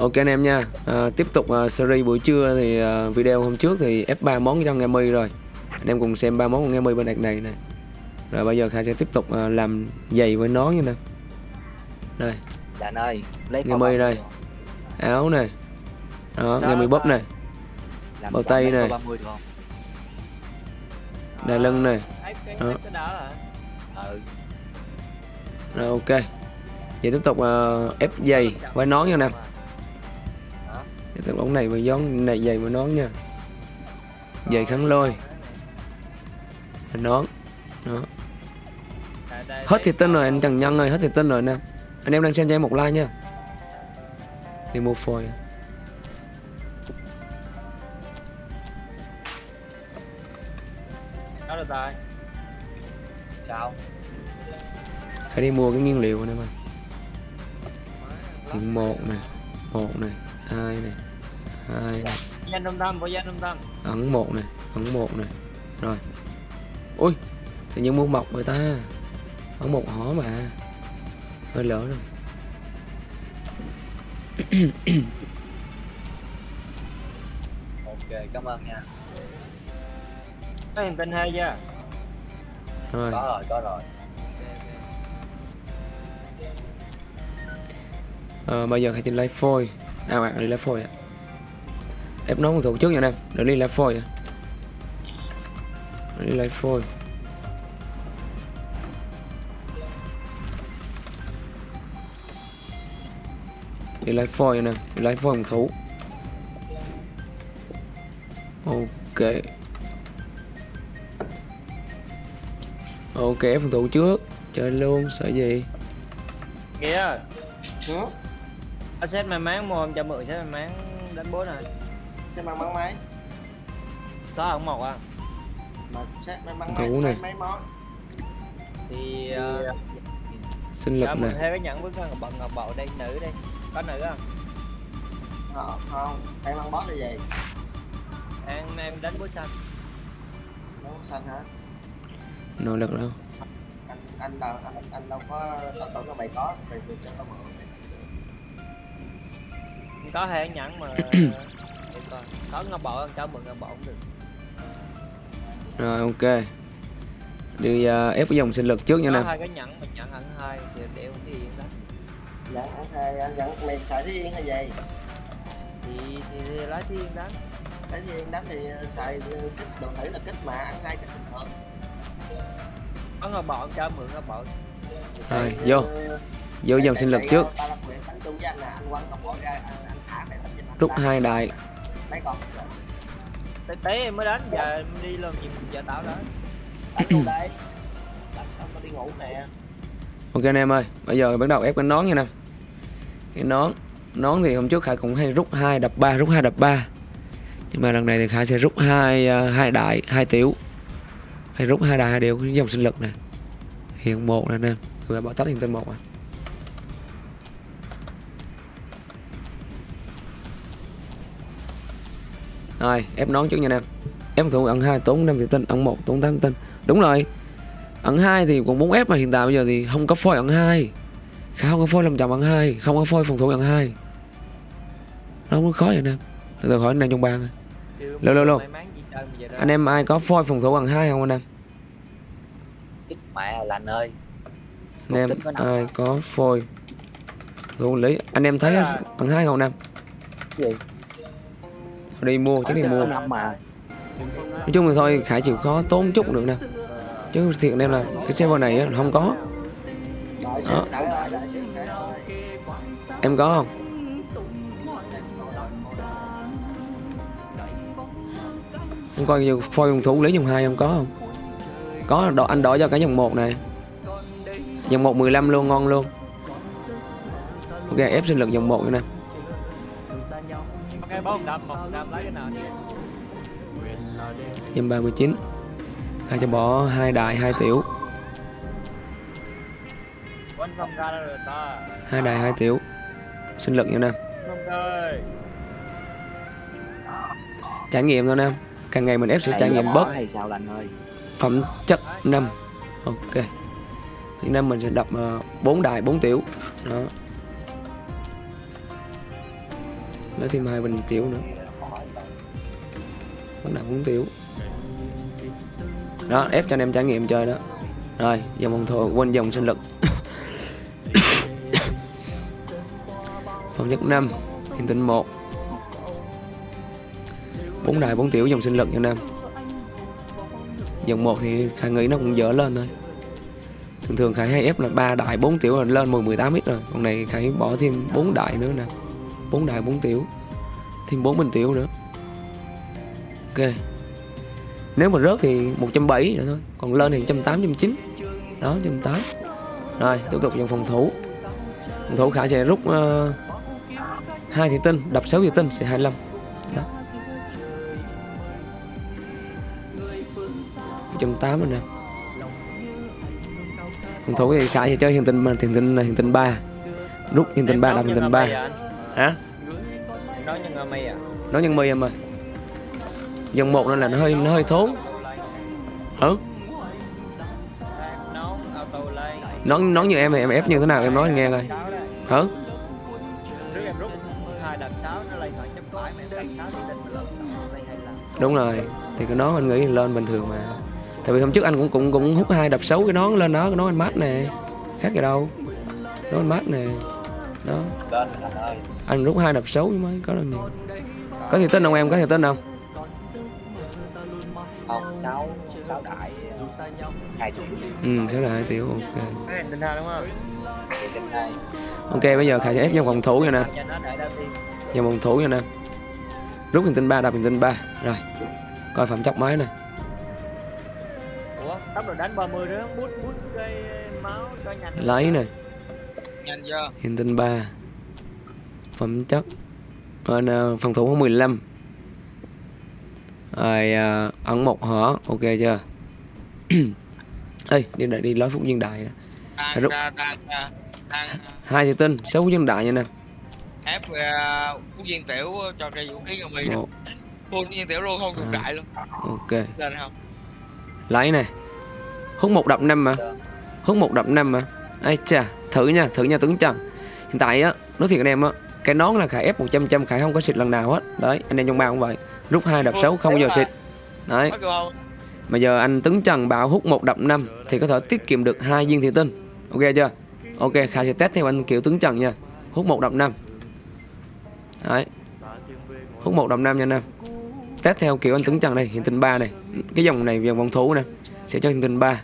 Ok anh em nha à, Tiếp tục uh, series buổi trưa thì uh, video hôm trước thì F3 món cho nghe mi rồi Anh em cùng xem ba món con nghe mi bên đợt này nè Rồi bây giờ Khai sẽ tiếp tục uh, làm giày với nón nha nè Đây Dạ anh ơi lấy Nghe kho mi ba đây. mươi áo này Đó, Đó, nghe mi bóp đó. này bao tay này. 30 được không? Đai lưng này Đó. Ừ Rồi ok Vậy tiếp tục uh, ép giày với nón nha nè Hả? Tiếp tục ống này với gión này giày với nón nha. Giày kháng lôi. Và nón. Đó. Đây, Hết tin có- rồi anh Trần Nhân ơi, hết thiệt tin rồi nè. Anh em đang xem cho em một like nha. Đi mua phôi. Đó tay Sao? Hãy đi mua cái nguyên liệu này mà Hiện một nè một này hai này hai Danh trung tâm, có danh trung tâm ấn một này ấn một này rồi. Ui tự nhiên mua mọc rồi ta. Ấn một hỏ mà. Hơi lỡ rồi. Ok cảm ơn nha. Có hiền tinh hay chưa? rồi. Có rồi có rồi. Ờ, bây giờ hãy đi lấy phôi à bạn đi lấy phôi ạ ép nón phòng thủ trước nha em đừng đi lấy phôi đi lấy phôi. Đi lấy phôi nè. Đi lấy phôi phòng thủ. Ok. Ok phòng thủ trước. Chơi luôn sợ gì? Nghĩa Có set may mắn mua mượn set may mắn đánh bố này Cái mang mắn máy. Có không một à? Mà set mấy mắn Thủ máy này. mấy, mấy món. Thì uh, sinh lực nè. mượn theo cái nhẫn với ngọc ngọc bậu đây nữ đây. Có nữ không? không không. Em mang boss là gì? Em, em đánh bố xanh. Nó xanh hả? Nỗ lực đâu anh anh đâu anh anh đâu có tao tưởng là mày có mày được cho tao mượn. Có cái nhẫn mà Coi. Có ngọc bậu không? Cho mượn ngọc bậu cũng được. Rồi ok. Đi uh, ép cái dòng sinh lực trước nha nè. hai cái nhẫn mà nhẫn ẩn hai Thì để không thì yên đó. Dẫn anh hai anh dẫn mày xài thế yên hay gì? Thì, thì, thì lấy thiên cái gì yên đánh thì xài kích đồ thử là kích mà ăn hai kích bình thường. Có ngồi bọn cho mượn ngồi bọn rồi vô. vô dòng sinh lực trước. bộ rút hai đại mấy con tế tế em mới đánh giờ em đi làm gì giờ tao đó. Đánh luôn đây. Đánh xong tao đi ngủ nè. Ok anh em ơi bây giờ bắt đầu ép cái nón nha nè. Cái nón nón thì hôm trước khải cũng hay rút hai đập ba rút hai đập ba. Nhưng mà lần này thì khải sẽ rút hai uh, hai đại hai tiểu. Hay rút hai đại hai đều dòng sinh lực nè. Hiện một nè nè rồi bỏ tắt hiện tên một à rồi ép nón trước nha em. Ép thủ ẩn hai tốn năm tinh ẩn một tốn tám tinh đúng rồi. Ẩn hai thì cũng muốn ép mà hiện tại bây giờ thì không có phôi ẩn hai. Khá không có phôi làm chậm ẩn hai không có phôi phòng thủ ẩn hai. Nó không có khó vậy nè từ từ hỏi anh em trong bàn Chứ Lô, lô, anh em ai có phôi phòng thủ ẩn hai không anh em? Ít mẹ là anh ơi. Anh em ai có phôi thủ lý? Anh em thấy ẩn hai không anh em Gì? đi mua chứ đi mua. Nói chung là thôi khải chịu khó tốn chút được nè. Chứ thiệt em là cái server này á, không có. Đó. em có không? Em coi nhiều phôi phòng thủ lý dòng hai em có không? Có đo, anh đổi cho cái dòng một này. Dòng một 15 luôn ngon luôn. Ok ép sinh lực dòng một nè ok bố một đâm một đâm lấy cái nào đi dòng 39 Khai cho bỏ hai đại hai tiểu. Hai đại hai tiểu. Sinh lực nha ơi trải nghiệm thôi nè càng ngày mình ép sẽ trải nghiệm bớt. phẩm chất năm ok. Thì năm mình sẽ đập uh, 4 đại 4 tiểu. Đó lấy thêm hai bình tiểu nữa. Bắt đầu uống tiểu. Đó, ép cho anh em trải nghiệm chơi đó. Rồi dòng phòng thủ quên dòng sinh lực. Phòng chất 5 hiện tinh 1 bốn đại bốn tiểu, dòng sinh lực cho nam. Dòng 1 thì khải nghĩ nó cũng dở lên thôi. Thường thường khải hay ép là ba đại bốn tiểu là lên 10 18 ít rồi. Còn này khải bỏ thêm bốn đại nữa nè bốn đại bốn tiểu thêm bốn bình tiểu nữa. Ok. Nếu mà rớt thì 170 rồi thôi còn lên thì 180 190 đó 180 rồi tiếp tục dòng phòng thủ. Phòng thủ khả sẽ rút uh, hai thị tinh đập 6 thị tinh sẽ 25 đó. 180 rồi nè. Phòng thủ thì khả sẽ chơi hiện tinh hiện tinh hiện tinh 3 rút hiện tinh 3 đập hiện tinh 3 hả? Nói ngà mây à? Nó nhân mi em ơi dòng một nên là nó hơi nó hơi thốn. Ừ nón nói nói như em thì em ép như thế nào em nói anh nghe coi. Lần đúng rồi thì cái nón anh nghĩ lên bình thường mà. Tại vì hôm trước anh cũng cũng cũng hút hai đập xấu cái nón lên đó cái nón anh mát nè. Khác gì đâu. Nón anh mát nè đó. Rồi anh rút hai đập xấu mới có được nhiều có thể tin không em có thể tin không? Không sáu sáu đại hai chục ừ là hai tiểu ok. Thì ok bây giờ khải sẽ ép trong phòng thủ nha nè. Dòng phòng thủ nha nè. Rút hình tinh ba đập hình tinh ba. Rồi coi phẩm chất máy nè. Ủa tốc độ đánh 30 đó bút bút cái máu cho nhanh. Lấy nè nhanh chưa? Hiện tinh 3 phẩm chất. Ờ, nè, phòng thủ có 15 rồi à, ấn một hở. Ok chưa? Ê đi đợi đi nói phúc viên đại đang Rút. đang đang đang, hai thị tinh sáu phúc viên đại nha nè. ép uh, quốc viên tiểu cho ra vũ khí ngầm mì một full viên tiểu luôn không À. đại luôn. Ok. Lên không? Lấy nè. Hút một đập năm mà. Hút một đập năm mà ai chà thử nha thử nha tướng trần hiện tại á nói thiệt anh em á cái nón là khải ép 100 trăm khải không có xịt lần nào hết đấy anh em trong bao cũng vậy. Rút hai đập sáu không bao giờ xịt. Đấy. mà giờ anh tướng trần bảo hút một đập năm thì có thể tiết kiệm được hai viên thị tinh. Ok chưa? Ok khải sẽ test theo anh kiểu tướng trần nha. Hút một đập năm. Đấy. Hút một đập năm nha nam test theo kiểu anh tướng trần đây hiện tinh 3 này. Cái dòng này dòng vòng thủ nè. Sẽ cho hiện tinh 3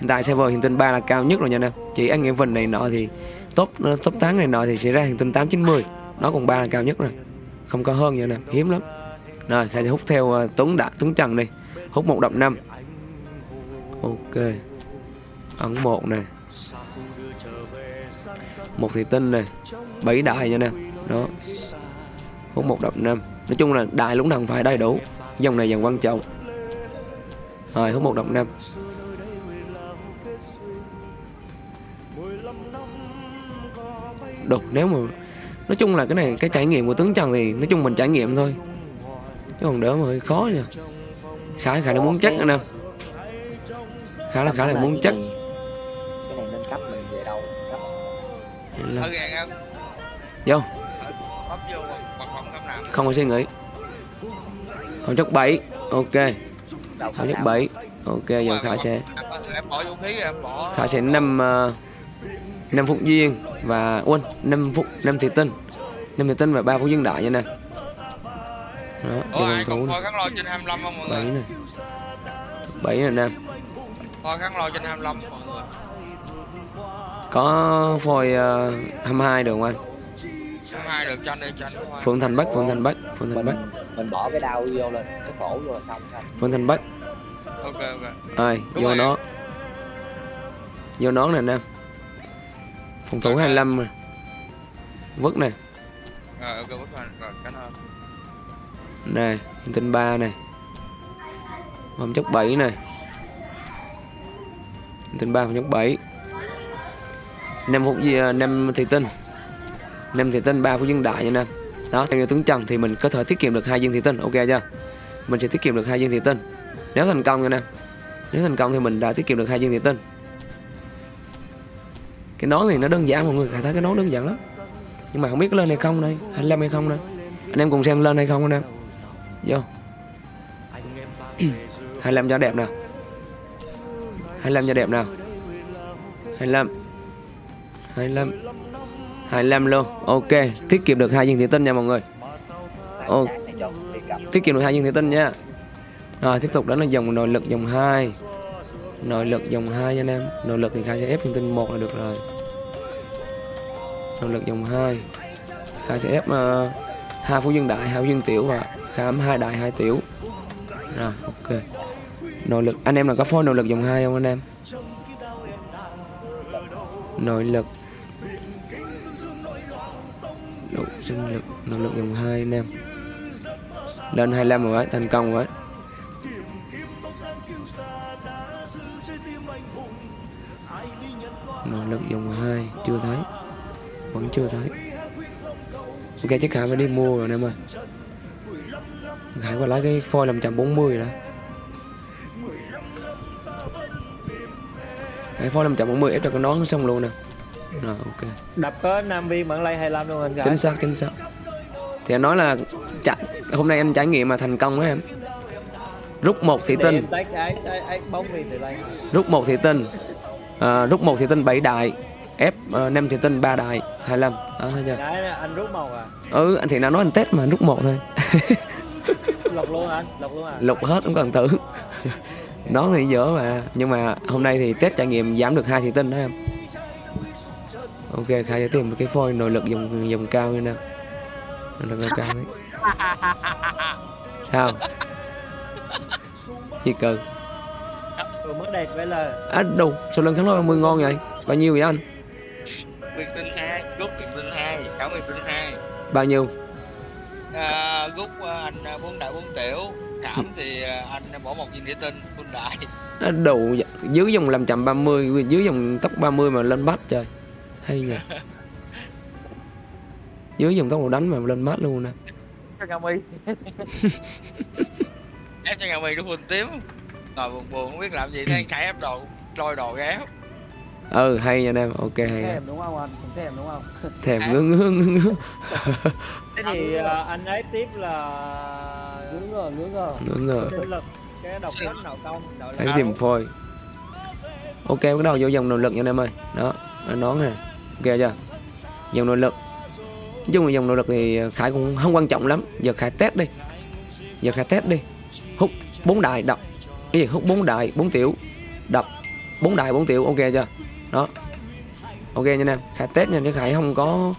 hiện tại server hiện tinh 3 là cao nhất rồi nha em chỉ anh em vần này nọ thì top ờ, top tháng này nọ thì sẽ ra hiện tinh 890 nó còn 3 là cao nhất rồi. Không có hơn nha em hiếm lắm. Rồi khai hút theo uh, tuấn đã tuấn trần đi hút một đập năm. Ok. Ấn một này một thị tinh này bảy đại nha nè đó. Hút một đập năm. Nói chung là đại lúc nào phải đầy đủ. Dòng này dần quan trọng. Rồi hút một đập năm. Được. Nếu mà nói chung là cái này cái trải nghiệm của tướng trần thì nói chung mình trải nghiệm thôi. Chứ còn đỡ mà hơi khó nha. Khá khá là muốn chắc anh em khá là khá là muốn chắc. Cái này nên cấp mình về đâu? Vô. Không có suy nghĩ. Không chất 7 ok. Không chất 7 ok giờ khả sẽ khả sẽ năm uh, năm phút duyên và quên năm phút năm thị tinh năm thị tinh và ba phút duyên đại nha nè. Đó ủa ai còn kháng lôi trên 25 không mọi bảy người nè. Bảy nè. Nam coi kháng lôi trên 25 mọi người? Có phôi uh, 22 được không anh? không ai được cho anh đi cho anh Phượng Thành Bắc Phượng Thành Bắc Phượng Thành Bắc. mình mình bỏ cái đao vô lên cái cổ vô là xong thôi Phượng Thành Bắc. Ok ok. Rồi Đúng vô rồi. nó vô nón nè nam phòng thủ Ok. 25 nè vứt nè rồi ok vào rồi ơn nè hiện tinh 3 này. Phẩm chất 7 này. Hiện tinh 3 phẩm chất 7 năm phút gì à, năm thị tinh. Năm thị tinh 3 phút dân đại nha nam. Đó theo như tướng trần thì mình có thể tiết kiệm được hai viên thị tinh ok chưa? Mình sẽ tiết kiệm được hai viên thị tinh. Nếu thành công nha nam. Nếu thành công thì mình đã tiết kiệm được hai viên thị tinh cái nón thì nó đơn giản, mọi người thấy cái nón đơn giản lắm. Nhưng mà không biết có lên hay không đây 25 hay không đây? Anh em cùng xem lên hay không anh em? Vô. 25 cho đẹp nào. 25 cho đẹp nào. 25 25 25 luôn. Ok, tiết kiệm được hai viên thủy tinh nha mọi người. Oh. Tiết kiệm được hai viên thủy tinh nha. Rồi, tiếp tục đó là dòng nội lực dòng 2 nội lực dòng 2 nha anh em. Nội lực thì khai sẽ ép thông tin một là được rồi. Nội lực dòng 2 khai sẽ ép ờ, hai uh, phú dân đại hai phú dân tiểu và khám hai đại hai tiểu. Rồi ok. Nội lực anh em là có phối nội lực dòng 2 không anh em? Nội lực. Độ sinh lực nội lực dòng 2 anh em. Lên 25 rồi đấy thành công rồi. đấy nội lực dòng 2 chưa thấy. Vẫn chưa thấy. Ok chắc khả phải đi mua rồi em ơi. Khải qua lấy cái phôi 540 rồi đó. Khải phôi 540 ép cho cái nón xong luôn nè. Rồi ok. Đập có nam viên bản lay 25 luôn anh Chính xác chính xác. Thì anh nói là chả, hôm nay anh trải nghiệm mà thành công á em. Rút một thị tinh. Rút một thị tinh à, Rút một thị tinh 7 đại Ép uh, 5 thị tinh 3 đại 25 Đó thấy chưa? Đấy, anh rút màu à? Ừ anh thì nào nói anh test mà anh rút một thôi. Lục luôn anh lục luôn à? Lục hết cũng cần thử nó thì dở mà nhưng mà hôm nay thì test trải nghiệm giảm được hai thị tinh đó em. Ok khai sẽ tìm một cái phôi nội lực dòng dòng cao như nè nội lực cao đấy sao? Gì cơ vừa mới đẹp vậy là à đâu sao lần kháng lôi 30 ngon vậy? Bao nhiêu vậy anh? Viên tinh 2, rút viên tinh 2, khảo viên tinh 2 bao nhiêu? À, Rút à, anh à, bốn đại bốn tiểu. Cảm thì à, anh bỏ một viên địa tinh, full đại. À, đủ dưới dòng 530 dưới dòng tốc 30 mà lên bắt trời. Hay nhỉ? Dưới dòng tốc độ đánh mà lên mát luôn nè. Cho Nga Mi. Ép cho Nga Mi đúng full tím Ngồi buồn buồn không biết làm gì Thấy Khải ép đồ, lôi đồ ép ừ hay nha anh em ok hay thèm đúng không anh? Cũng thèm đúng không? Thèm ngứa ngứa ngứa ngứa. Thế thì à, anh ấy tiếp là ngứa ngờ ngứa ngờ. Ngứa ngờ. Cái độc cách nào công là tìm phôi. Ok bắt đầu vô dòng nội lực nha anh em ơi. Đó nón này ok chưa? Dòng nội lực. Nói chung là dòng nội lực thì khải cũng không quan trọng lắm. Giờ khải test đi. Giờ khải test đi. Hút bốn đại đập cái gì? Hút bốn đại bốn tiểu. Đập. Bốn đại bốn tiểu. Ok chưa? Đó. Ok nha anh em. Khải test nha chứ khải không có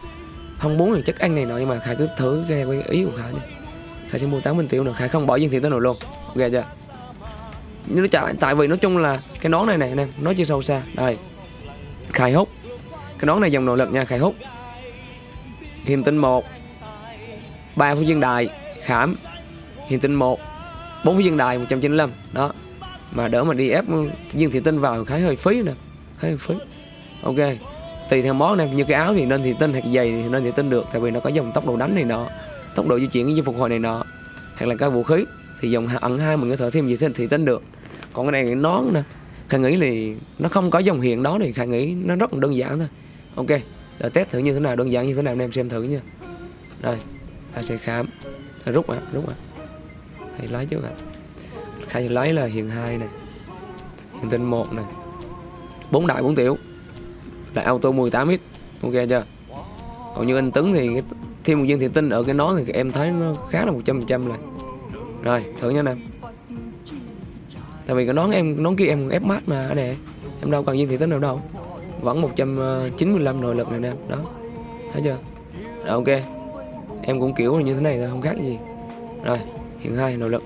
không muốn thì chất anh này nọ nhưng mà khải cứ thử cái ý của khải đi. Khải sẽ mua tám mươi tiểu nữa khải không bỏ viên thiệu tới nội luôn. Ok chưa? Nhưng nó chả, tại vì nói chung là cái nón này này anh em nó chưa sâu xa. Đây. Khải hút. Cái nón này dòng nội lực nha khải hút. Hiền tinh một. Ba phú dương đài khảm. Hiền tinh một bốn viên đài 195 đó. Mà đỡ mà đi ép dương thị tinh vào khá hơi phí nè, khá hơi phí. Ok, tùy theo món này như cái áo thì nên thị tinh hoặc giày thì nên thị tinh được, tại vì nó có dòng tốc độ đánh này nọ, tốc độ di chuyển với phục hồi này nọ, hoặc là cái vũ khí, thì dòng ẩn hai mình có thể thêm gì thêm thị tinh được. Còn cái này cái nón nè, khải nghĩ thì nó không có dòng hiện đó thì khải nghĩ nó rất là đơn giản thôi. Ok để test thử như thế nào, đơn giản như thế nào anh em xem thử nha. Đây, ta sẽ khám. Rút ạ rút ạ khải lấy trước ạ khai lấy là hiện hai này hiện tinh một này bốn đại bốn tiểu. Là auto 18 x ok chưa? Còn như anh tấn thì cái- thêm một viên thiện tinh ở cái nó thì em thấy nó khá là 100 trăm này rồi. Thử nha nè. tại vì cái nón em, nón kia em ép mát mà anh nè. Em đâu cần viên thiện tinh nào đâu. Vẫn 195 nội lực này nè. Đó. Thấy chưa? Rồi, ok. Em cũng kiểu như thế này thôi, không khác gì. Rồi hiện hai nội lực.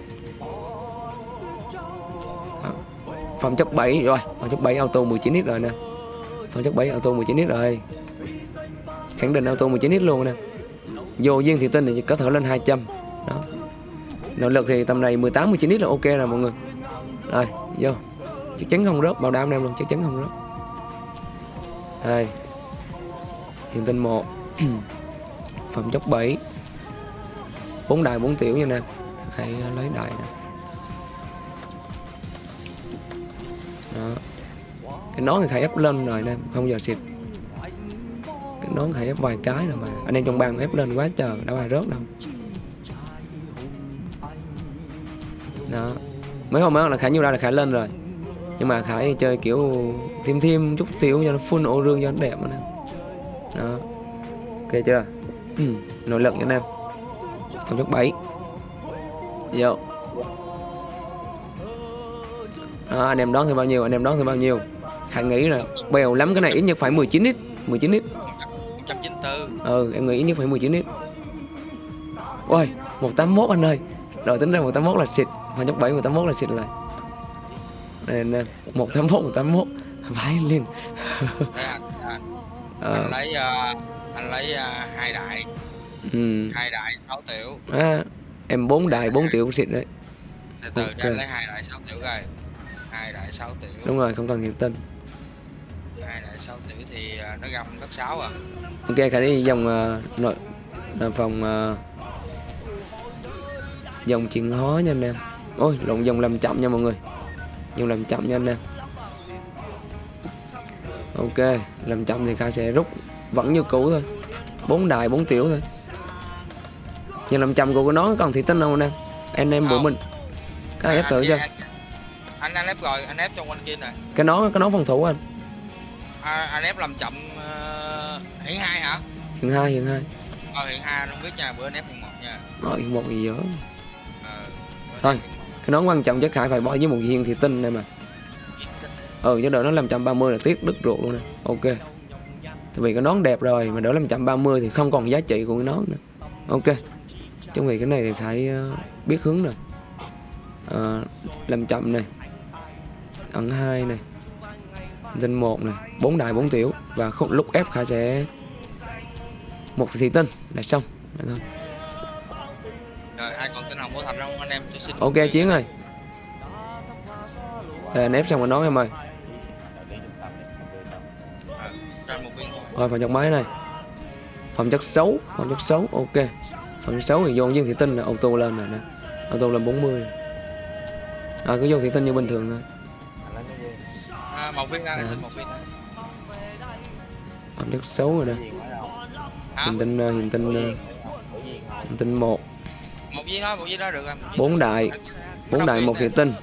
Đó. phẩm chất 7 rồi, phẩm chất 7 auto 19 x rồi nè. Phẩm chất 7 auto 19 x rồi. Khẳng định auto 19 x luôn nè. Vô viên thì tinh thì có thể lên 200 đó. Nội lực thì tầm này 18 19 x là ok rồi mọi người. Rồi, vô. Chắc chắn không rớt, bảo đảm em luôn, chắc chắn không rớt. Đây. Hiện tinh một. Phẩm chất 7 bốn đài bốn tiểu nha nè cái ờ, lấy đài này đó. cái nón thì khải ép lên rồi nè không giờ xịt. Cái nón khải ép vài cái rồi mà. Anh em trong bang ép lên quá trời đã bài rớt đâu. Đó. Mấy hôm đó là khải nhiêu ra là khải lên rồi. Nhưng mà khải chơi kiểu thêm thêm chút tiểu cho nó full ô rương cho nó đẹp anh đó. Ok chưa? Ừ, nội lực anh em. Trong chút bảy vô đó, anh em đón thì bao nhiêu anh em đón thì bao nhiêu? Khải nghĩ là bèo lắm cái này ít nhất phải 19 ít 19 ít. 194 ừ em nghĩ ít nhất phải 19 ít. Ôi 181 anh ơi. Rồi tính ra 181 là xịt. Mà nhóc 7 181 là xịt lại đây nè 181 181 vãi liền. Đấy, anh, lấy ờ, anh lấy ờ, hai đại. Ừ. hai đại 6 tiểu. À, em bốn đại 4 triệu xịt đấy. Từ từ Ok. cho anh lấy hai đại 6 tiểu rồi hai đại 6 tiểu đúng rồi không cần hiện tinh hai đại 6 tiểu thì ờ, nó găm đất 6 à. Ok khải đi dòng uh, nội là phòng uh, dòng chuyển hóa nha anh em. Ôi lộn dòng làm chậm nha mọi người. Dòng làm chậm nha anh em. Ok làm chậm thì khải sẽ rút vẫn như cũ thôi. Bốn đại bốn tiểu thôi nhưng làm chậm của nó còn thị tinh không anh em? Anh em Không. mình cái này ép thử chưa? anh, anh ép rồi anh ép trong quanh kia này cái nó cái nó phòng thủ anh. À, anh ép làm chậm uh, hiện hai hả? Hiện hai hiện hai. Ờ hiện hai anh không biết nha bữa anh ép hiện một nha. Rồi hiện một gì dở ờ Thôi. cái nón quan trọng chắc khải phải bỏ với một viên thị tinh này mà ừ chứ đỡ nó 530 là tiếc đứt ruột luôn nè. Ok. Tại vì cái nón đẹp rồi mà đỡ 530 thì không còn giá trị của cái nón nữa. Ok trong vì cái này thì khải ờ, biết hướng rồi Ờ, làm chậm này. Ẩn hai này. Tinh một này. Bốn đại bốn tiểu. Và khúc lúc ép khải sẽ một thị tinh là xong. Vậy thôi rồi ai còn tin hồng của thành không? Anh em cho xin ok chiến ơi. Để anh ép xong rồi nói em ơi. Ờ. Rồi phòng chất máy này. Phẩm chất xấu Phẩm chất xấu. Ok Chất xấu thì vô dương thị tinh là auto lên rồi nè. Auto lên 40 này. À cứ vô thị tinh như bình thường thôi. À, một viên ra À. xin một viên. Phẩm chất xấu rồi nè. Hiện tinh ờ, hiện tinh ờ, hiện tinh 1 một viên đó một viên đó được một viên. bốn đại. Bốn đại viên một thị tinh.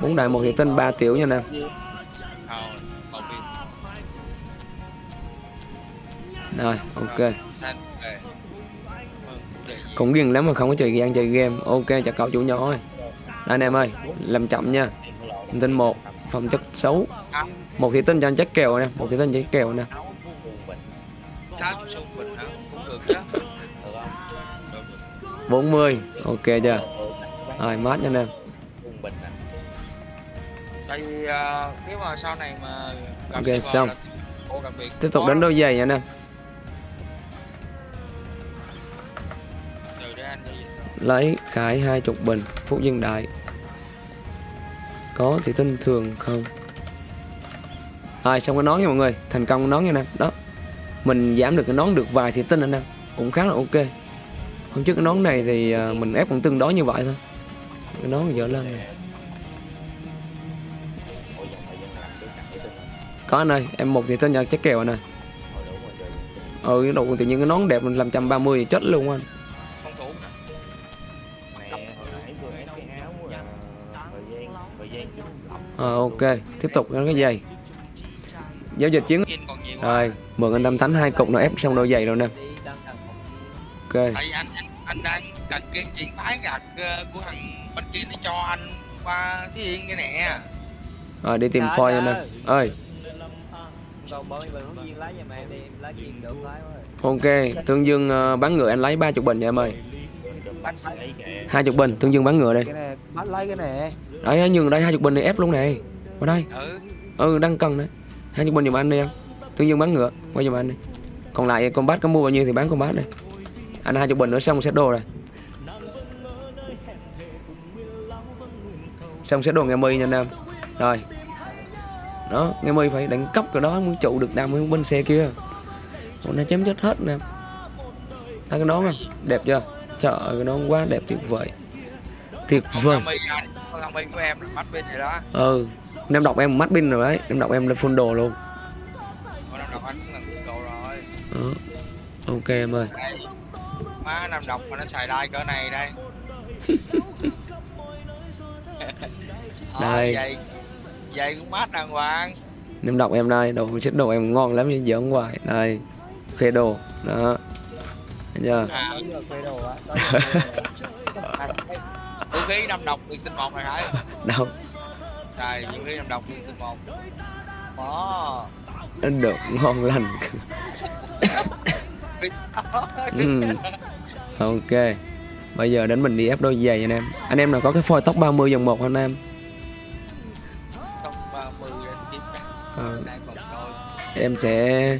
Bốn đại một thị tinh 3 tiểu nha nè. Ờ, một viên. Rồi ok Cũng ghiền lắm mà không có chơi gian chơi game. Ok chào cậu chủ nhỏ ơi. Anh em ơi Làm chậm nha. Hiện tinh 1 Phẩm chất xấu. Một thị tinh cho anh chắc kèo nè một thị tinh chắc kèo nè. Được 40 ok chưa? Rồi mát nha anh em. À tại vì ờ, nếu mà sau này mà Ok, xong. là ô tiếp tục đánh đôi giày nha anh em lấy cái hai chục bình phúc dân đại. Có thì tinh thường không? Rồi xong cái nón nha mọi người? Thành công cái nón nha nè. Đó. Mình giảm được cái nón được vài thì tinh anh em. Cũng khá là ok. Hôm trước cái nón này thì à, mình ép cũng tương đối như vậy thôi. Cái nón dở lên này có anh ơi, em một thì tinh nhờ chắc kèo anh ơi ừ cái tự nhiên cái nón đẹp mình làm trăm ba mươi chết luôn anh. Ờ ok tiếp tục cái giày giao dịch chiến rồi mượn anh tâm thánh hai cục nó ép xong đôi giày rồi nè. Ok. Anh anh anh đang cần kiếm chuyện phái gạt của thằng bên kia để cho anh qua cái yên cái nè. Rồi đi tìm phoi anh em ơi. ok thương dương ờ, bán ngựa anh lấy ba chục bình nha em ơi hai chục bình thương dương bán ngựa đây. Cái này bắt lấy cái này. Đấy nhường đây hai chục bình này ép luôn này. Qua đây. Ừ. Ừ đang cần đấy hai chục bình giùm anh đi em. Thương dương bán ngựa qua giùm anh đi. Còn lại con bát có mua bao nhiêu thì bán con bát đây anh hai chục bình nữa xong set đồ rồi. Xong set đồ nghe mi nha anh em. Rồi. Đó nghe mi phải đánh cấp cái đó mới trụ được đam bên xe kia. Còn nó chém chết hết nè. Thấy cái nón không đẹp chưa trời ơi nón quá đẹp tuyệt vời. Tuyệt vời. Thằng thằng mi của em là bên này đó. Ừ em đọc em mắt pin rồi đấy em đọc em lên full đồ luôn. Anh rồi. Đó ok em ơi. Đây má năm độc mà nó xài đai cỡ này đây. Đây. Vậy Vậy cũng mát đàng hoàng. Em đọc em đây đồ xích đồ em ngon lắm như giỡn hoài. Đây khe đồ. Đó Chưa à, á. Có Vũ khí năm độc liền tinh một này Khải đâu Rồi vũ khí năm độc liền tinh một. Đó nó được ngon lành. Ừ. ok. Bây giờ đến mình đi ép đôi giày anh em. Anh em nào có cái phôi tóc 30 dòng một anh em? Top 30 đến kiếm ra. Ờ, em sẽ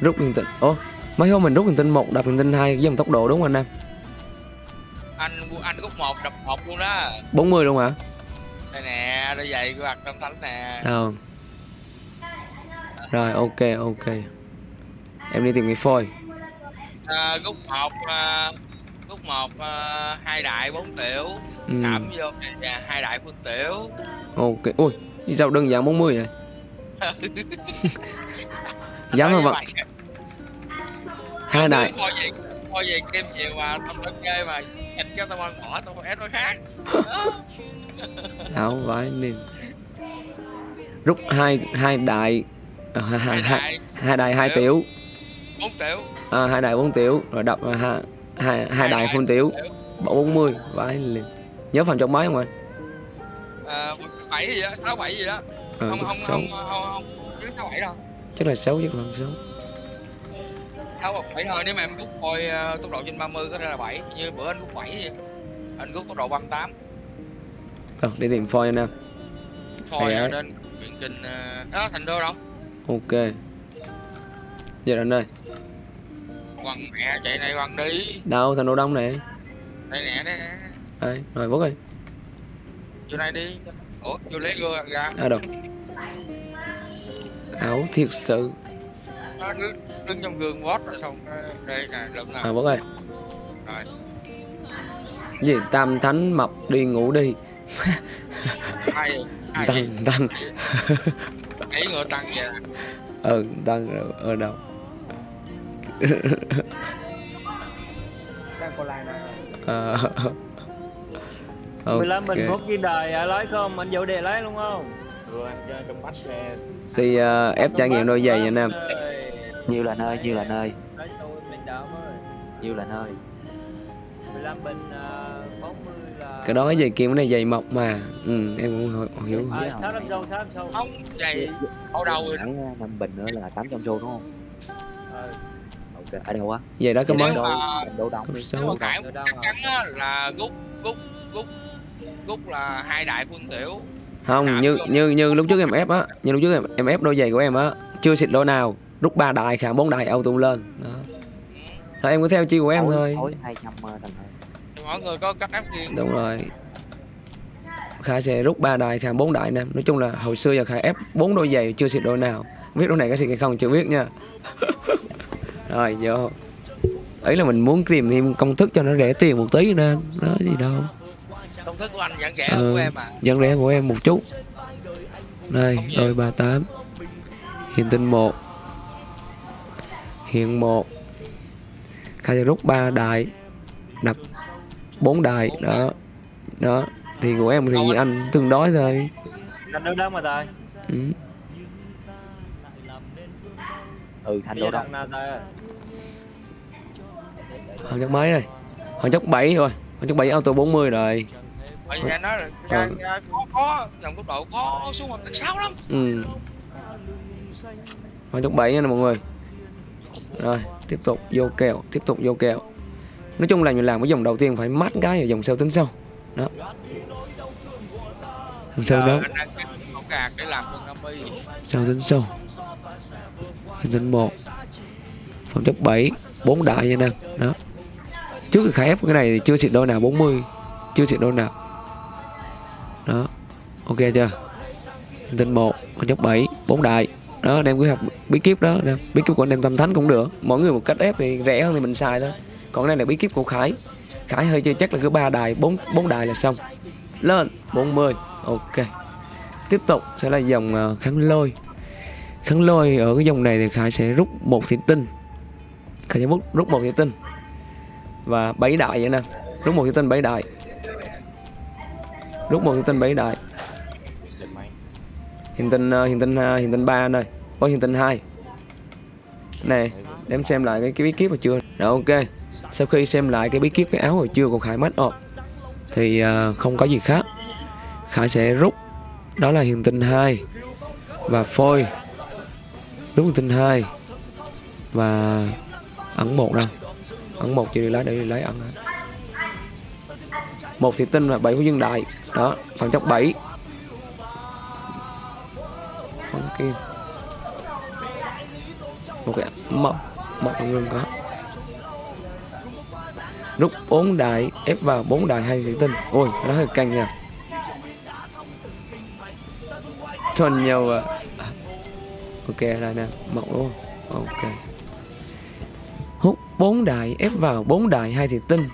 rút liên tinh ô mấy hôm mình rút liên tinh một đập liên tinh hai với dòng tốc độ đúng không anh em? Anh anh rút một đập một luôn đó. 40 luôn hả? Đây nè đôi giày của mặt Tâm Thánh nè. Đâu rồi ok ok. Em đi tìm cái phôi. À, rút một à, rút một à, hai đại bốn tiểu. Ừ. cảm vô nè hai đại phương tiểu. Ok ui sao đơn giản 40 vậy? Dám không vậy hai này coi gì coi gì kim nhiều mà tao tao chơi mà nhìn cho tao ăn bỏ tao còn ép nó khác không phải mình rút hai hai đại à, hai, hai, hai, hai đại hai tiểu bốn tiểu à, hai đại bốn tiểu rồi đập à, hai, hai, hai đại phun tiểu bốn mươi phải liền nhớ phần trong mấy không ạ bảy gì đó sáu bảy gì đó không không không không, không, không, không, không, không, không, không, không, không, không, không, tháo hoặc 7 thôi nếu mà em rút coi ờ, tốc độ trên 30 có thể là 7 như bữa anh rút 7 thì anh rút tốc độ 38 Rồi đi tìm phôi anh em phôi ở đến chuyện trình uh... thành đô đâu? Ok. Dạ, Giờ anh ơi. Quăng mẹ chạy này quăng đi. Đâu thành đô đông này? Đây nè đây nè. Đây rồi vứt đi chỗ này đi. Ủa vô lấy gưa ra. À đâu. Áo thiệt sự đứng, đứng trong gương vót rồi xong đây nè lượm à nào bố ơi. Rồi. Gì tam thánh mập đi ngủ đi. Ai ai tăng tăng. Ấy ngựa tăng vậy ừ tăng ở- ở đâu? Đang còn lại nè. À, mười lăm ok. bình phút ghi đời à, lấy không? Anh vụ đề lấy luôn không? Rồi anh chơi trong bách thì uh, ép trải nghiệm đôi giày anh em Nhiêu là nơi, nhiêu là nơi, lấy tôi mình đỡ mới nhiêu là nơi. 15 bình uh, 40 là cái đó cái giày kia cái này giày mọc mà. Ừ, em cũng hiểu- hiểu. À, sáu năm sâu sáu năm sâu không vậy ở đâu rồi? Khoảng 5 bình nữa là 800 xu đúng không? Ờ, Ok, ở đâu á? giày đó mà- Thành đô đông Cấp đi. nếu mà đâu chắc hả? chắn á, là rút rút rút rút là hai đại quân tiểu. Không như như như lúc trước em ép á như lúc trước em, em ép đôi giày của em á chưa xịt đôi nào rút ba đại khả bốn đại auto lên. Đó. Thôi em cứ theo chiêu của em thôi. Khối 200 thành ơi. thì mọi người có cách áp riêng đúng rồi. Khả sẽ rút ba đại khả bốn đại nè. Nói chung là hồi xưa giờ khả ép bốn đôi giày chưa xịt đôi nào. Biết đôi này có xịt hay không chưa biết nha. Rồi vô. Ấy là mình muốn tìm thêm công thức cho nó rẻ tiền một tí nên đó gì đâu. Công thức của anh vẫn rẻ Ừ. hơn của em à? dân rẻ của em một chút. Đây đôi ba tám. Hiện tinh một hiện một. Khai sẽ rút ba đại đập bốn đại đó. Đó. Thì của em thì anh tương đối thôi. Thành đô đông mà tài ừ. Ừ, thành đô tài Hồi chắc mấy rồi Hồi chắc 7 rồi Hồi chắc 7 auto 40 rồi. Bởi vì anh ra, ra, có có dòng tốc độ có xuống một sáu lắm. Ừ. Hồi chắc 7 nha nè mọi người Rồi tiếp tục vô kèo Tiếp tục vô kèo. Nói chung là mình làm cái dòng đầu tiên phải mát cái rồi dòng sau tính sau. Đó. Dòng sau Giờ đó. anh đang kiếm một gạt để làm con 50 sau tính sau. Tính 1 Phòng chấp 7 4 đại nha nè. Đó. Trước khi khai ép cái này thì chưa xịt đôi nào 40 Chưa xịt đôi nào. Đó. Ok chưa? Tính 1 Phòng chấp 7 4 đại đó đem cứ học bí kíp đó. Bí kíp của anh em tâm thánh cũng được. Mỗi người một cách ép thì rẻ hơn thì mình xài thôi. Còn đây là bí kíp của Khải. Khải hơi chơi chắc là cứ ba đài 4, 4 đài là xong. Lên 40 Ok. Tiếp tục sẽ là dòng ờ, kháng lôi. Kháng lôi ở cái dòng này thì Khải sẽ rút một thị tinh. Khải sẽ rút, rút một thị tinh. Và bảy đại vậy nè. Rút một thị tinh bảy đại. Rút một thị tinh bảy đại hiện tinh ờ, uh, hiện tinh ờ, uh, hiện tinh ba anh ơi. Có hiện tinh 2. nè để em xem lại cái, cái bí kíp hồi chưa rồi ok. Sau khi xem lại cái bí kíp cái áo hồi chưa của khải mất ộp ờ, thì uh, không có gì khác. Khải sẽ rút. Đó là hiện tinh 2 và phôi. Rút hiện tinh 2 và ẩn một đâu ẩn một chưa đi lấy để đi lấy ẩn một thì tinh là bảy của dương đại. Đó phần chốc 7 con kim một cái mộng mộng luôn có. Rút bốn đại, ép vào bốn đại hai thủy tinh ôi nó hơi căng nha. Thuần nhiều à. ok lại nè, mộng luôn ok. Hút bốn đại, ép vào bốn đại hai thủy tinh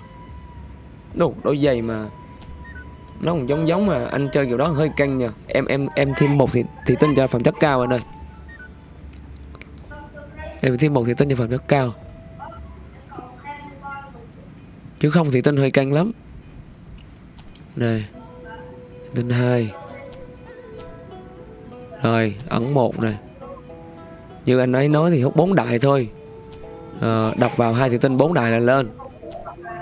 đủ, đôi giày mà nó còn giống giống mà anh chơi kiểu đó hơi căng nha. Em em em thêm một thì thì tinh cho phẩm chất cao anh ơi. Em thêm một thì tinh cho phẩm chất cao. Chứ không thì tinh hơi căng lắm. Này tinh hai. Rồi ẩn một này. Như anh ấy nói thì hút bốn đại thôi. À, đọc vào hai thì tinh bốn đại là lên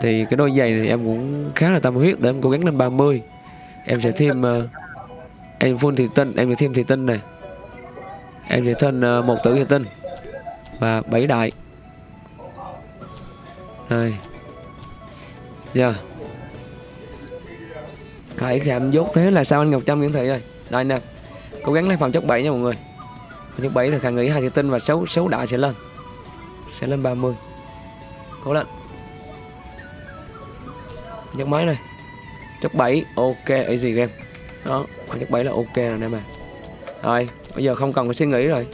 thì cái đôi giày thì em cũng khá là tâm huyết để em cố gắng lên 30 em sẽ thêm uh, em full thị tinh em sẽ thêm thị tinh này. Em sẽ thêm uh, một tử thị tinh và bảy đại. Đây. Giờ khải khảm dốt thế là sao anh ngọc trâm nguyễn thị ơi? Đây nè cố gắng lấy phòng chất 7 nha mọi người. Phòng chất 7 thì khả nghĩ hai thị tinh và sáu sáu đại sẽ lên sẽ lên 30 cố lên nhấc máy này. Chất 7 ok, easy game. Đó, khoảng chất 7 là ok rồi nè mà rồi, bây giờ không cần phải suy nghĩ rồi.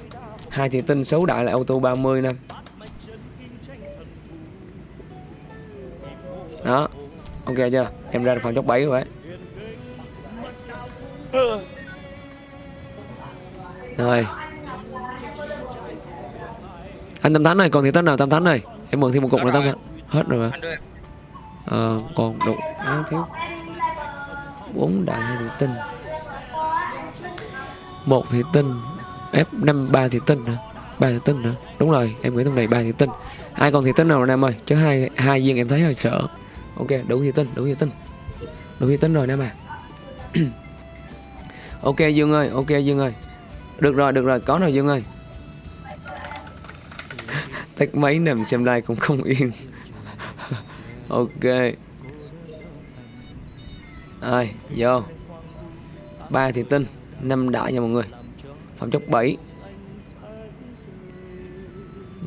Hai thì tinh số đại là auto 30 năm đó, ok chưa? Em ra được phần chất 7 rồi đấy rồi. Anh tâm thánh này còn thì tất nào tâm thánh này em mượn thêm một cục nữa tâm thánh? Hết rồi mà à, còn đủ à, thiếu bốn đại thủy tinh. Một thủy tinh f năm ba thủy tinh hả? Ba thủy tinh hả? Đúng rồi em nghĩ trong này ba thủy tinh. Ai còn thủy tinh nào rồi nam ơi? Chứ hai hai viên em thấy hơi sợ. Ok đủ thủy tinh đủ thủy tinh. Đủ thủy tinh rồi nam à. Ok dương ơi ok dương ơi. Được rồi được rồi có rồi dương ơi. Tách máy nằm xem like cũng không yên ok. Rồi vô. Ba thì tinh năm đại nha mọi người. Phẩm chất 7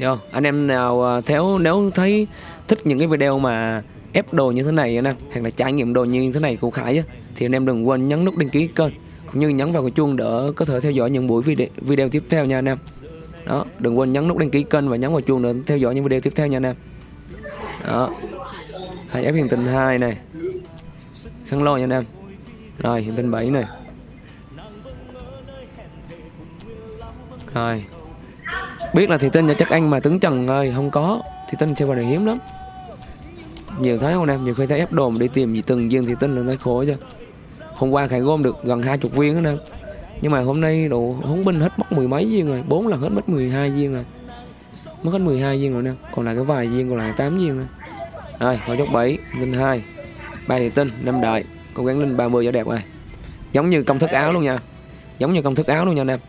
vô anh em nào à, theo nếu thấy thích những cái video mà ép đồ như thế này anh em hoặc là trải nghiệm đồ như thế này của Khải á, thì anh em đừng quên nhấn nút đăng ký kênh cũng như nhấn vào cái chuông đỡ có thể theo dõi những buổi video, video tiếp theo nha anh em. Đó đừng quên nhấn nút đăng ký kênh và nhấn vào chuông để theo dõi những video tiếp theo nha anh em. Đó hai ép hiện tinh 2 này. Khăn lo nha anh em. Rồi hiện tinh 7 này. Rồi. Biết là thì tinh cho chắc anh mà tướng trần ơi, không có. Thì tinh sẽ vào này hiếm lắm. Nhiều thấy không em? Nhiều khi thấy ép đồ mà đi tìm gì từng viên thì tinh là thấy khổ chứ hôm qua khải gom được gần hai chục viên đó em. Nhưng mà hôm nay đồ hống binh hết mất mười mấy viên rồi. Bốn lần hết mất 12 viên rồi. Mất hết 12 viên rồi nè. Còn lại cái vài viên, còn lại 8 viên thôi rồi vào chốt 7 linh 2 ba thị tinh năm đại. Cố gắng linh 30 cho đẹp rồi giống như công thức áo luôn nha. Giống như công thức áo luôn nha anh em.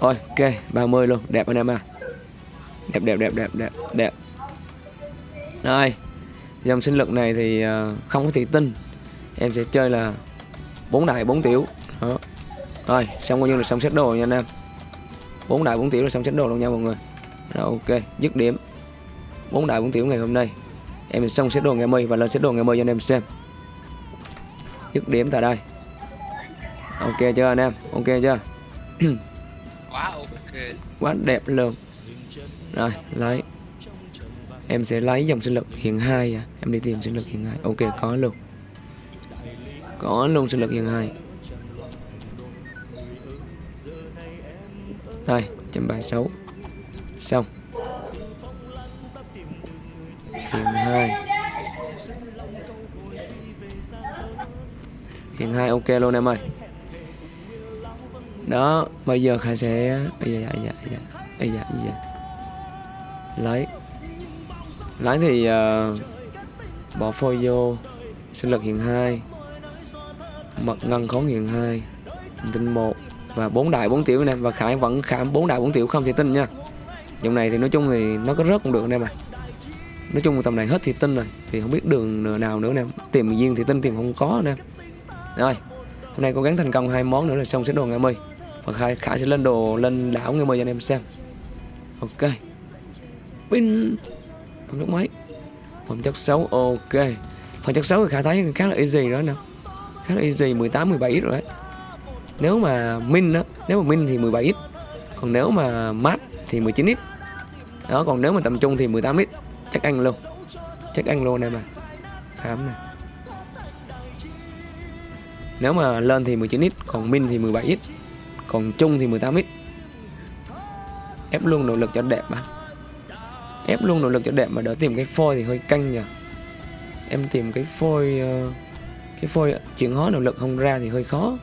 Rồi, ok 30 luôn. Đẹp anh em à. Đẹp đẹp đẹp đẹp đẹp đẹp. Rồi, dòng sinh lực này thì à, không có thị tinh. Em sẽ chơi là bốn đại bốn tiểu. Đó. Rồi, xong coi như là xong xét đồ nha anh em. Bốn đại bốn tiểu là xong xét đồ luôn nha mọi người. Rồi, ok, dứt điểm bốn đại bốn tiểu ngày hôm nay. Em xong set đồ ngày mười và lên set đồ ngày mười cho anh em xem. Dứt điểm tại đây. Ok chưa anh em? Ok chưa? Quá ok. Quá đẹp luôn. Rồi lấy. Em sẽ lấy dòng sinh lực hiện hai à. em đi tìm sinh lực hiện hai. Ok có luôn. Có luôn sinh lực hiện hai. Đây trăm ba sáu. Xong hiện hai. Hiện hai ok luôn em ơi. Đó bây giờ khải sẽ bây giờ dạ dạ bây dạ bây dạ lấy. Lấy thì uh, bỏ phôi vô. Sinh lực hiện hai. Mật ngân khốn hiện hai. Tinh một và bốn đại bốn tiểu nè. Và khải vẫn khảm bốn đại bốn tiểu không thì tin nha. Dòng này thì nói chung thì nó có rớt cũng được em mà nói chung tầm này hết thì tinh rồi, thì không biết đường nào nữa nè. Tìm viên thì tinh tìm không có nè. Rồi, hôm nay cố gắng thành công hai món nữa là xong sẽ đồ ngày mươi và khai, khải sẽ lên đồ, lên đảo ngày mươi cho anh em xem. Ok. Pin. Phần chất mấy phần chất xấu, ok. Phần chất xấu thì khả thấy khá là easy đó nè. Khá là easy 18 17 rồi đấy. Nếu mà min đó nếu mà min thì 17 ít. Còn nếu mà mát thì 19 ít. Đó, còn nếu mà tầm trung thì 18 ít chắc anh luôn. Chắc anh luôn em à khám nè. Nếu mà lên thì 19 ít, còn min thì 17 ít, còn trung thì 18 ít. Ép luôn nội lực cho đẹp mà. Ép luôn nội lực cho đẹp mà đỡ tìm cái phôi thì hơi canh nhỉ em tìm cái phôi ờ, cái phôi chuyển hóa nội lực không ra thì hơi khó.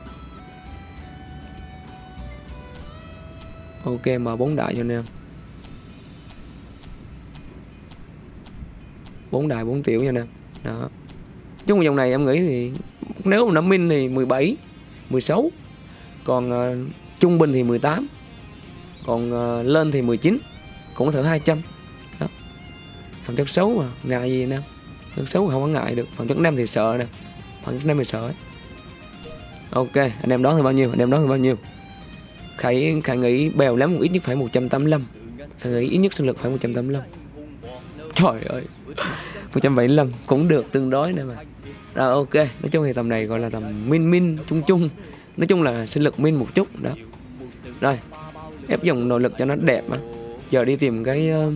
Ok mà bốn đại cho nên bốn đài 4 tiểu nha anh em đó. Chung dòng này em nghĩ thì nếu mà nó min thì 17 16 còn uh, trung bình thì 18 còn uh, lên thì 19 cũng thử 200 đó. Phần chất xấu mà ngại gì nè? Chất xấu không có ngại được. Phần chất năm thì sợ nè. Phần chất năm thì sợ ấy. ok anh em đoán thì bao nhiêu? Anh em đoán thì bao nhiêu? Khải, Khải nghĩ bèo lắm ít nhất phải 185 Khải nghĩ ít nhất sinh lực phải 185 Trời ơi. 175 cũng được tương đối nè mà. Rồi ok. Nói chung thì tầm này gọi là tầm min min chung chung. Nói chung là sinh lực min một chút đó. Rồi Ép dòng nội lực cho nó đẹp mà. Giờ đi tìm cái uh...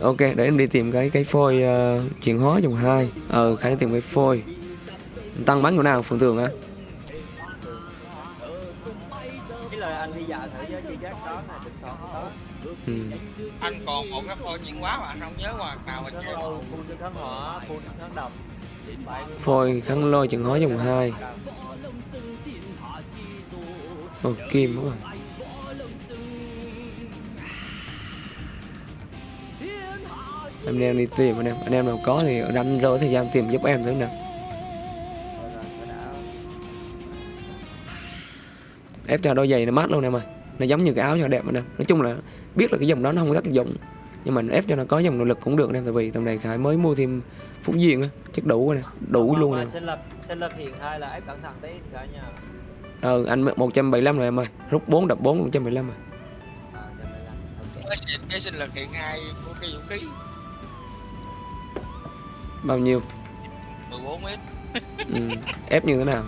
Ok để em đi tìm cái cái phôi uh, chuyển hóa dòng 2 Ờ Khải tìm cái phôi. Tăng bắn của nào phường tường á tốt ừ anh còn một cái phôi chuyển hóa mà anh không nhớ hoàn nào mà chơi Phun kháng hỏa, phun kháng độc phôi kháng lôi chuyển hóa dòng 2 Ồ kim đúng rồi Em đang đi tìm anh em Anh em nào có thì ranh rỗi thời gian tìm giúp em nữa nè. Ép cho đôi giày nó mát luôn em ơi nó giống như cái áo cho đẹp anh em nói chung là biết là cái dòng đó nó không có tác dụng nhưng mà ép cho nó có dòng nội lực cũng được em tại vì tầm này khải mới mua thêm phúc duyên á chắc đủ rồi nè đủ luôn nè. Sinh lập, sinh lập hiện hai là ép cẩn thận tí cả nhà ờ anh 175 rồi em ơi rút 4 đập 4 175 rồi. À, cho nên là, ok. cái sinh cái sinh lực hiện hai của cái vũ khí. Bao nhiêu? 14 mét. Ừ. ép như thế nào?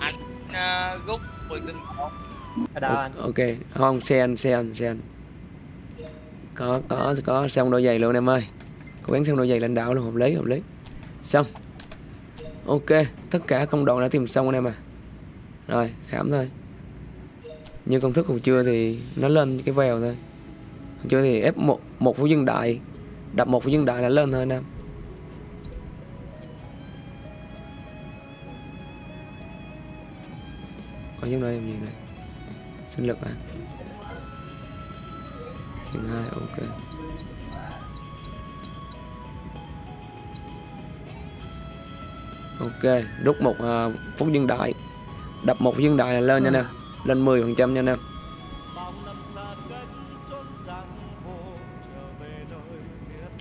Anh uh, rút 10 tinh Ở đâu anh? ok. Không xe anh xe anh xe anh. Có có có xong đôi giày luôn em ơi. Cố gắng xong đôi giày lãnh đạo luôn hợp lý hợp lý. Xong. Ok tất cả công đoạn đã tìm xong anh em à rồi khám thôi. Như công thức hồi trưa thì nó lên cái vèo thôi. Hồi trưa thì ép một một phú dân đại đập một phú dân đại là lên thôi anh em. Có giống đây làm gì này sinh lực à? Hiện hai ok. Ok rút một uh, phút dân đại đập một dân đại là lên nha nè. Lên 10 phần trăm nha nè.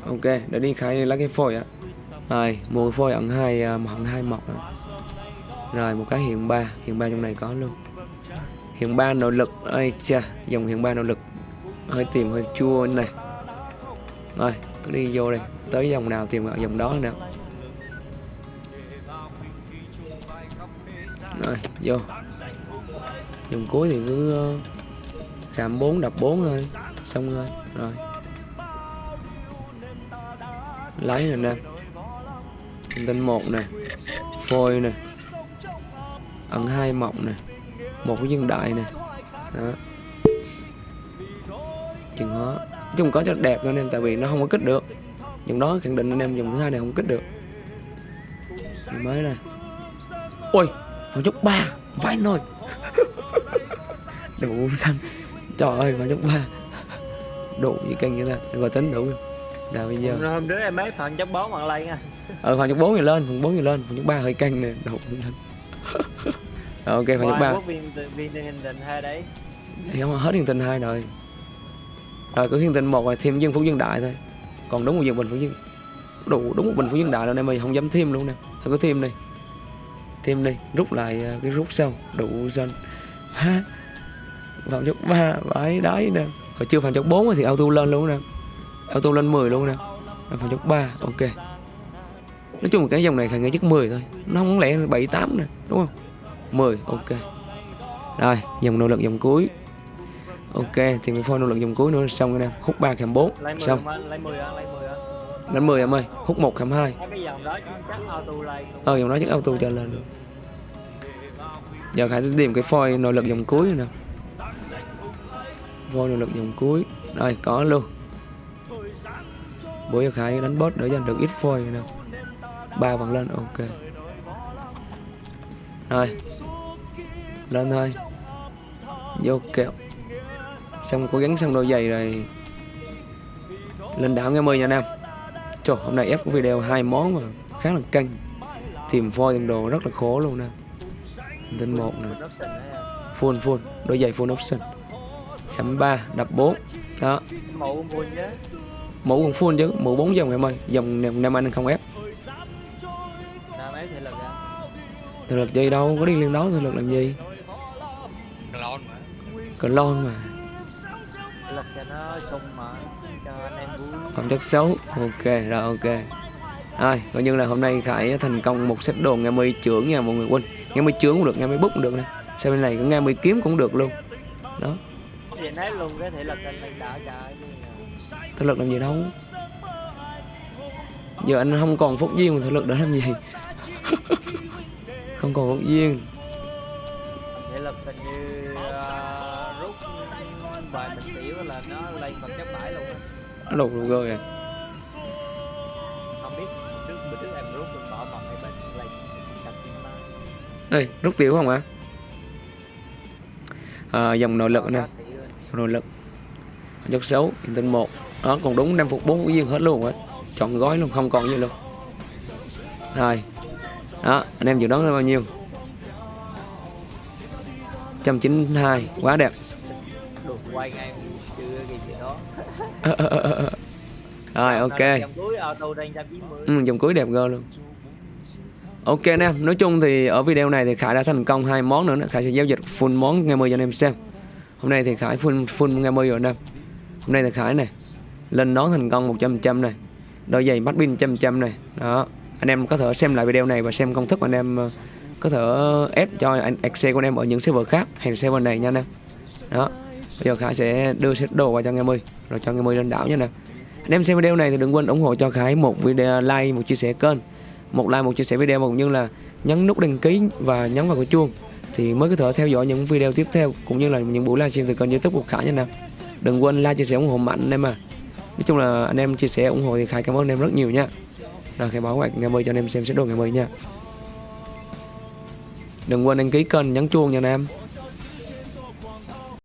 Ok để đi khai lấy cái phôi á. Rồi mua phôi ẩn hai uh, ẩn hai mọc rồi. rồi một cái hiện ba. Hiện ba trong này có luôn hiện ba nỗ lực. Ơi cha dòng hiện ba nỗ lực. Hơi tìm hơi chua này. Rồi cứ đi vô đây. Tới dòng nào tìm dòng đó nào, rồi vô. Dòng cuối thì cứ uh, khảm 4 đập 4 thôi. Xong rồi rồi. Lấy rồi nè. Tinh một nè. Phôi nè. Ẩn hai mộng nè một cái dân đại nè đó. Chừng nói chung có cho đẹp thôi anh em tại vì nó không có kích được. Dùng đó khẳng định anh em dùng thứ hai này không kích được. Ngày mới này ôi vào chốc ba. Vãi nồi đủ xanh trời ơi vào chốc ba. Đủ gì căng như đừng có tính đủ. Là bây giờ. Hôm trước em mấy phần chấp bón bằng lây nha. Ờ khoảng chục bốn thì lên phần bốn thì lên. Phần chục ba hơi căng nè. Đủ xanh ok khoảng chục ba. viên hình tình hai đấy? Thì không hết hiền tình hai rồi. Rồi cứ hiền tình một rồi thêm dân phú dân đại thôi. Còn đúng một dân bình phú dân đủ đúng một bình phú dân đại rồi nên mày không dám thêm luôn nè. Thôi cứ thêm đi. Thêm đi rút lại à, cái rút sau. Đủ dân ha. Phạm chốc ba vãi đáy nè. Hồi chưa phạm chốc bốn thì auto lên luôn nè. Auto lên 10 luôn nè. Phạm chốc ba ok. Nói chung cái dòng này khả nghĩ chắc 10 thôi. Nó không lẽ 7 8 nè đúng không 10 ok. Rồi dòng nỗ lực dòng cuối. Ok thì cái phôi nỗ lực dòng cuối nữa xong rồi nè hút ba kèm bốn. Lấy 10 xong. anh? lấy 10 á lấy 10 á đến 10 em ơi hút một kèm hai. Mấy cái dòng đó chứ chắc auto lay ờ dòng đó chắc auto trở lên. Luôn giờ khải sẽ tìm cái phôi nỗ lực dòng cuối nè. Phôi nỗ lực dòng cuối. Rồi có luôn. Bữa giờ khải đánh boss để cho được ít phôi nè. Ba vòng lên ok rồi lên thôi. Vô kẹo. Xong cố gắng xong đôi giày rồi. Lên đảo nghe mười nha em. Trời, hôm nay ép của video hai món mà khá là căng. Tìm phôi tìm đồ rất là khổ luôn nè. Tên một nè. Full full. Đôi giày full option. Khẩm 3 đập 4 đó. Mẫu cũng vui chứ mũ còn full chứ. Mũ 4 dòng em ơi. Dòng nam nam anh không ép thực lực gì đâu có đi liên đấu thực lực làm gì? Lon mà. Còn lon mà. Thể lực cho nó sung mà cho anh em vui. Phẩm chất xấu. Ok rồi ok. Rồi coi như là hôm nay khải thành công một set đồ nghe mươi trưởng nha mọi người quên. Nghe mươi trưởng cũng được nghe mươi bút cũng được nè. Sau bên này có nghe mươi kiếm cũng được luôn. Đó. Thì thấy luôn cái thể lực anh lên đảo trời thực lực làm gì đâu. Giờ anh không còn phúc duyên mà thực lực để làm gì không còn phúc duyên thể lực hình như ờ, rút vài mình tiểu là nó lên bằng chất bãi luôn nó lột luôn rồi à? Không biết trước bữa trước em rút mình bỏ bằng bên lên đây rút tiểu không ạ à, dòng nội lực nè. Nội lực. Chất xấu tinh một. Đó còn đúng năm phục bốn duyên hết luôn á. Chọn gói luôn không còn gì luôn. Rồi đó anh em dự đoán là bao nhiêu? 192 quá đẹp. Quay ngay chưa gì gì đó. Rồi ok. dòng cuối auto đang 190 ừ, dòng cuối đẹp gơ luôn. Ok anh em nói chung thì ở video này thì khải đã thành công hai món nữa nữa. khải sẽ giao dịch full món ngày mười cho anh em xem. Hôm nay thì khải full full ngày mười rồi anh em. Hôm nay thì khải này lên nón thành công 100 trăm này. Đôi giày mắt pin trăm trăm này. Đó anh em có thể xem lại video này và xem công thức anh em ờ, có thể ép cho anh Excel của anh em ở những server khác hay server này nha anh em. Đó, bây giờ khải sẽ đưa set đồ vào cho anh em ơi, rồi cho anh em ơi lên đảo nha nè. Anh em xem video này thì đừng quên ủng hộ cho khải một video, like, một chia sẻ kênh. Một like, một chia sẻ video cũng như là nhấn nút đăng ký và nhấn vào cái chuông thì mới có thể theo dõi những video tiếp theo cũng như là những buổi livestream từ kênh youtube của khải nha anh em đừng quên like, chia sẻ ủng hộ mạnh anh em à. Nói chung là anh em chia sẻ ủng hộ thì khải cảm ơn anh em rất nhiều nha rồi khai báo ngoại ngày mới cho anh em xem set đồ ngày mới nha. Đừng quên đăng ký kênh, nhấn chuông nha anh em.